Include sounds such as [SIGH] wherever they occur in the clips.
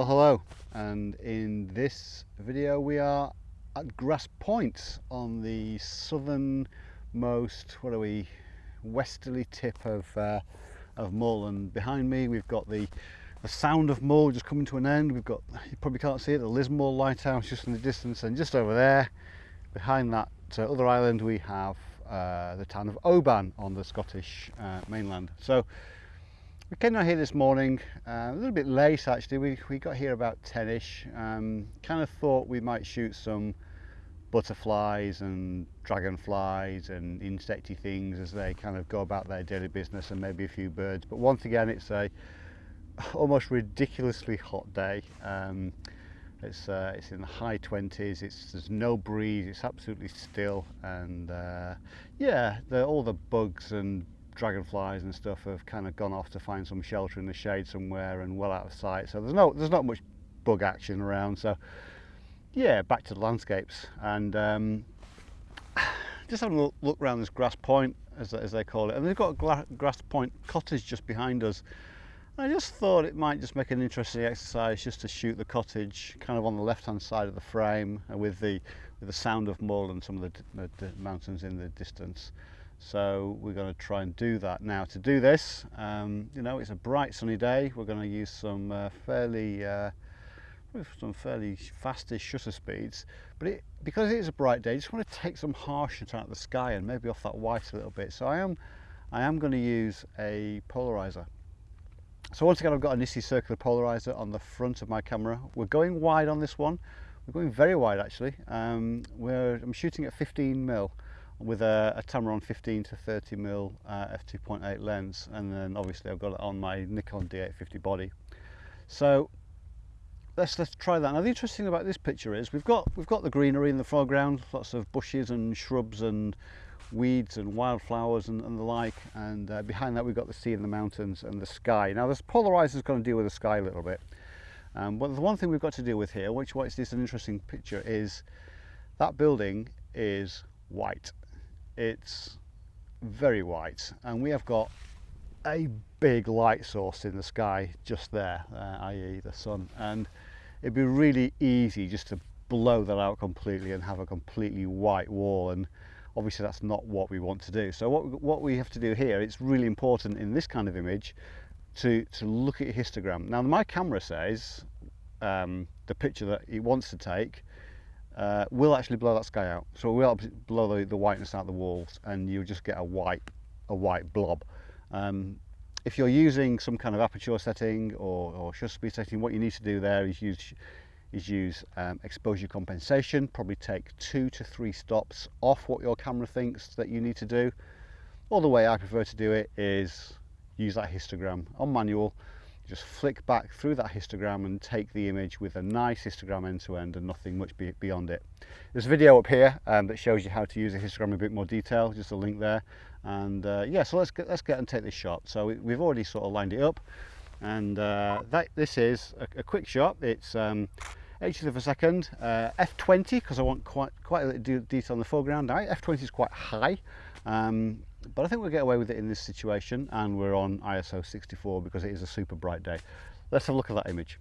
Well hello and in this video we are at Grass Point on the southernmost, what are we, westerly tip of, uh, of Mull and behind me we've got the, the sound of Mull just coming to an end, we've got, you probably can't see it, the Lismore Lighthouse just in the distance and just over there behind that uh, other island we have uh, the town of Oban on the Scottish uh, mainland. So We came down here this morning, uh, a little bit late actually. We, we got here about 10ish. Um, kind of thought we might shoot some butterflies and dragonflies and insecty things as they kind of go about their daily business and maybe a few birds. But once again, it's a almost ridiculously hot day. Um, it's uh, it's in the high 20s. It's there's no breeze. It's absolutely still, and uh, yeah, the, all the bugs and dragonflies and stuff have kind of gone off to find some shelter in the shade somewhere and well out of sight. So there's no there's not much bug action around. So yeah, back to the landscapes and um, [SIGHS] just having a look, around this grass point as, as they call it. And they've got a grass point cottage just behind us. I just thought it might just make an interesting exercise just to shoot the cottage kind of on the left hand side of the frame with the with the sound of Mull and some of the, the mountains in the distance. So we're going to try and do that. Now to do this, um, you know, it's a bright sunny day. We're going to use some uh, fairly, uh, some fairly fastish shutter speeds. But it, because it is a bright day, I just want to take some harshness out of the sky and maybe off that white a little bit. So I am, I am going to use a polarizer. So once again, I've got a Nisi circular polarizer on the front of my camera. We're going wide on this one. We're going very wide actually. Um, we're, I'm shooting at 15 mil with a, a Tamron 15 to 30 mil uh, f2.8 lens and then obviously I've got it on my Nikon D850 body. So let's let's try that. Now the interesting thing about this picture is we've got we've got the greenery in the foreground lots of bushes and shrubs and weeds and wildflowers and, and the like and uh, behind that we've got the sea and the mountains and the sky. Now this polarizer is going to deal with the sky a little bit um, but the one thing we've got to deal with here which makes this an interesting picture is that building is white it's very white and we have got a big light source in the sky just there, uh, i.e. the sun and it'd be really easy just to blow that out completely and have a completely white wall and obviously that's not what we want to do. So what, what we have to do here, it's really important in this kind of image to, to look at histogram. Now my camera says um, the picture that it wants to take uh, will actually blow that sky out. So it will blow the, the whiteness out of the walls and you'll just get a white, a white blob. Um, if you're using some kind of aperture setting or, or shutter speed setting, what you need to do there is use is use um, exposure compensation, probably take two to three stops off what your camera thinks that you need to do. Or the way I prefer to do it is use that histogram on manual just flick back through that histogram and take the image with a nice histogram end to end and nothing much be beyond it. There's a video up here um, that shows you how to use a histogram in a bit more detail, just a link there. And uh, yeah, so let's get, let's get and take this shot. So we, have already sort of lined it up and uh, that this is a, a quick shot. It's um, 80th of a second, uh, f20 because I want quite quite a little detail in the foreground. Now f20 is quite high, um, but I think we'll get away with it in this situation and we're on ISO 64 because it is a super bright day. Let's have a look at that image.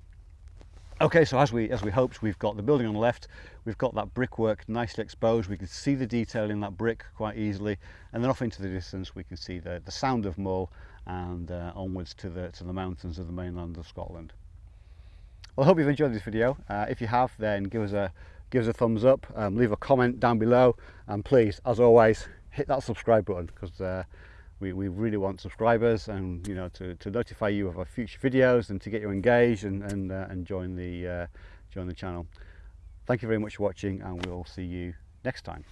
Okay, so as we as we hoped, we've got the building on the left, we've got that brickwork nicely exposed, we can see the detail in that brick quite easily, and then off into the distance we can see the, the sound of Mull and uh, onwards to the, to the mountains of the mainland of Scotland. Well, I hope you've enjoyed this video. Uh, if you have, then give us a give us a thumbs up, um, leave a comment down below, and please, as always, hit that subscribe button because uh, we, we really want subscribers and you know to, to notify you of our future videos and to get you engaged and, and, uh, and join, the, uh, join the channel. Thank you very much for watching and we'll see you next time.